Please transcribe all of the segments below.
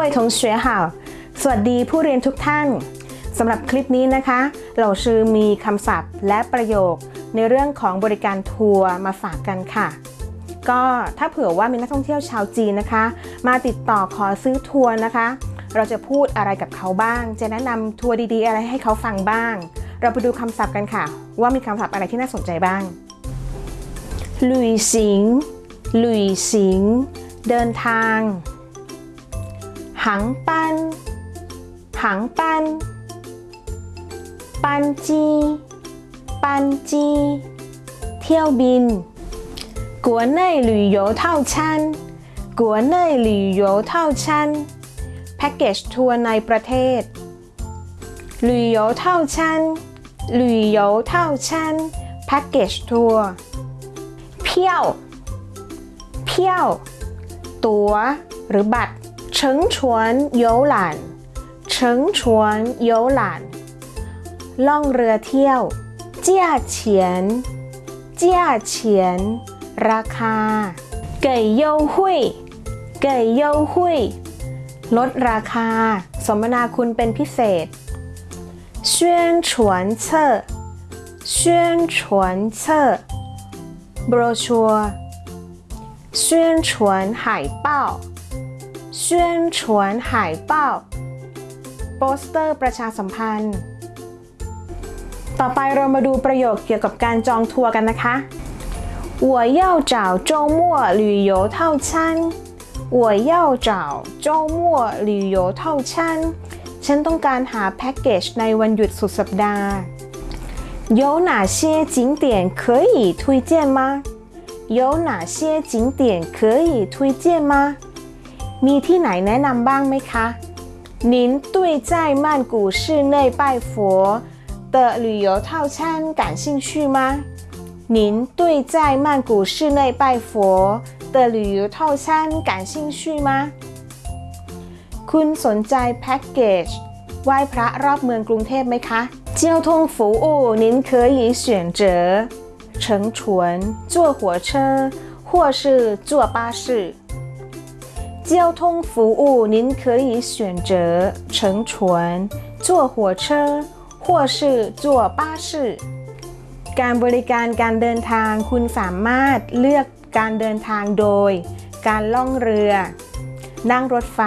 位同学好สวัสดีผู้เรียนทุกท่านสำหรับคลิปนี้นะคะ เราชื่อมีคำศัพท์และประโยคในเรื่องของบริการทัวร์มาฝากกันค่ะ ก็ถ้าเผื่อว่ามีนักท่องเที่ยวชาวจีนนะคะ มาติดต่อขอซื้อทัวร์นะคะ เราจะพูดอะไรกับเขาบ้าง จะแนะนำทัวร์ดีๆ อะไรให้เขาฟังบ้าง เราไปดูคำศัพท์กันค่ะ ว่ามีคำศัพท์อะไรที่น่าสนใจบ้างลุยสิงลุยสิงเดินทาง หังปัน หังปัน ปันจี ปันจี เที่ยวบิน国内旅游套餐国内旅游套餐แพ็กเกจทัวร์ในประเทศ旅游套餐旅游套餐แพ็กเกจทัวร์เพี้ยว เพี้ยว ตั๋วหรือบัตร 乘船游览乘船游览ล่องเรือเที่ยว价钱价钱ราคา给优惠给优惠ลดราคา สมนาคุณเป็นพิเศษ宣传册宣传册โบรชัว宣传海报 宣传海报โปสเตอร์ประชาสัมพันธ์ ต่อไปเรามาดูประโยคเกี่ยวกับการจองทัวร์กันนะคะ我要找周末旅游套餐我要找周末旅游套餐ฉันต้องการหาแพ็กเกจในวันหยุดสุดสัปดาห์有哪些景点可以推荐吗有哪些景点可以推荐吗 มีที่ไหนแนะนำบ้างไหมคะ您对在曼谷市内拜佛的旅游套餐感兴趣吗？您对在曼谷市内拜佛的旅游套餐感兴趣吗？คุณสนใจแพ็กเกจไหว้พระรอบเมืองกรุงเทพไหมคะ交通服务您可以选择乘船、坐火车或是坐巴士。 交通服务您可以选择乘船、坐火车或是坐巴士 การบริการการเดินทางคุณสามารถเลือกการเดินทางโดย การล่องเรือ นั่งรถไฟ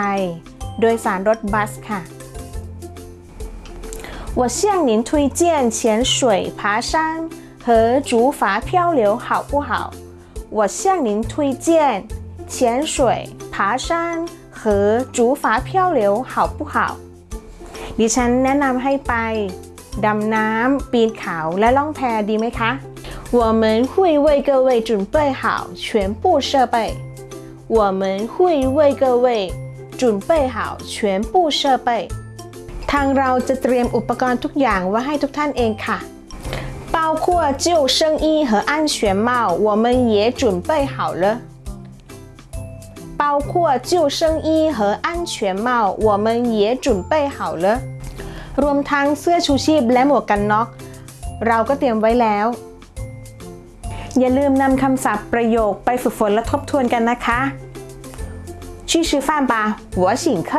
โดยสารรถบัสค่ะ我向您推荐潜水、爬山和竹筏漂流，好不好？我向您推荐潜水、 爬山和竹筏漂流，好不好？ดิฉันแนะนำให้ไปดำน้ำปีนเขาและล่องแพดีไหมคะ我们会为各位准备好全部设备我们会为各位准备好全部设备ทางเราจะเตรียมอุปกรณ์ทุกอย่างไว้ให้ทุกท่านเองค่ะ包括救生衣和安全帽我们也准备好了 包括救生衣和安全帽我们也准备好了รวมทั้งเสื้อชูชีพและหมวกกันน็อก เราก็เตรียมไว้แล้ว อย่าลืมนำคำศัพท์ประโยคไปฝึกฝนและทบทวนกันนะคะ去吃饭吧我请客